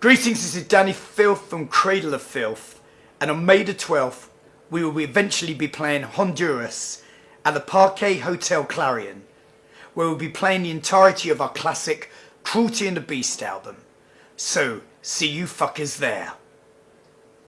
Greetings, this is Dani Filth from Cradle of Filth, and on May the 12th, we will eventually be playing Honduras at the Parquet Hotel Clarion, where we'll be playing the entirety of our classic Cruelty and the Beast album. So, see you fuckers there.